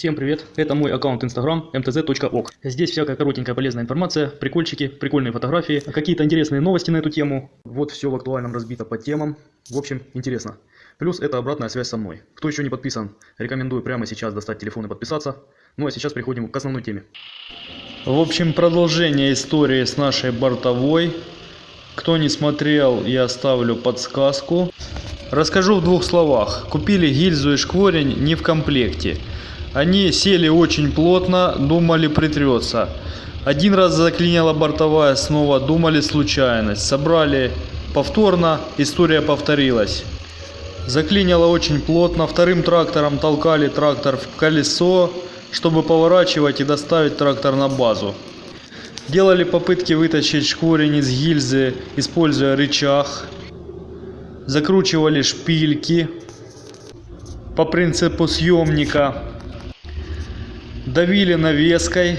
Всем привет, это мой аккаунт Instagram mtz.ok. Здесь всякая коротенькая полезная информация, прикольчики, прикольные фотографии, какие-то интересные новости на эту тему. Вот все в актуальном разбито по темам. В общем, интересно. Плюс это обратная связь со мной. Кто еще не подписан, рекомендую прямо сейчас достать телефон и подписаться. Ну а сейчас переходим к основной теме. В общем, продолжение истории с нашей бортовой. Кто не смотрел, я оставлю подсказку. Расскажу в двух словах. Купили гильзу и шкворень не в комплекте. Они сели очень плотно, думали притрется. Один раз заклинила бортовая, снова думали случайность. Собрали повторно, история повторилась. Заклинило очень плотно, вторым трактором толкали трактор в колесо, чтобы поворачивать и доставить трактор на базу. Делали попытки вытащить шкворень из гильзы, используя рычаг. Закручивали шпильки по принципу съемника. Давили навеской.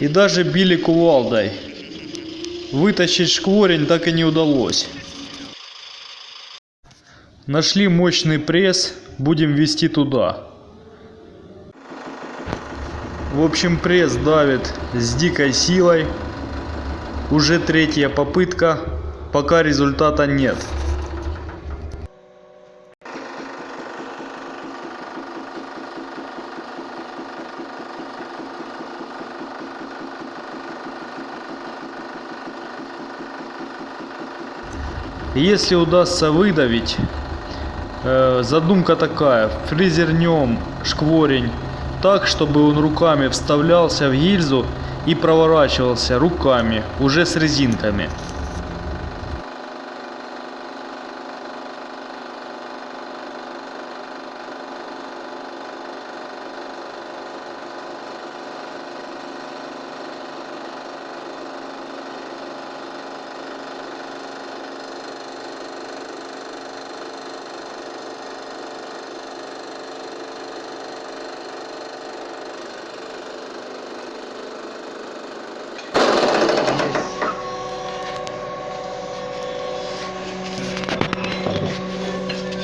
И даже били кувалдой. Вытащить шкворень так и не удалось. Нашли мощный пресс, будем вести туда. В общем, пресс давит с дикой силой. Уже третья попытка, пока результата нет. Если удастся выдавить, э, задумка такая, фрезернем шкворень так, чтобы он руками вставлялся в гильзу и проворачивался руками, уже с резинками.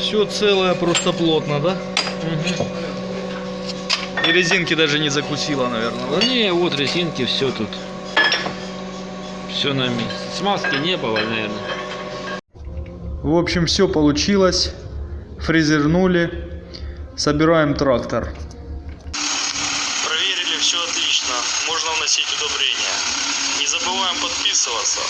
Все целое, просто плотно, да? Угу. И резинки даже не закусила, наверное, да? Не, вот резинки, все тут. Все на месте. Смазки не было, наверное. В общем, все получилось. Фрезернули. Собираем трактор. Проверили, все отлично. Можно вносить удобрения. Не забываем подписываться.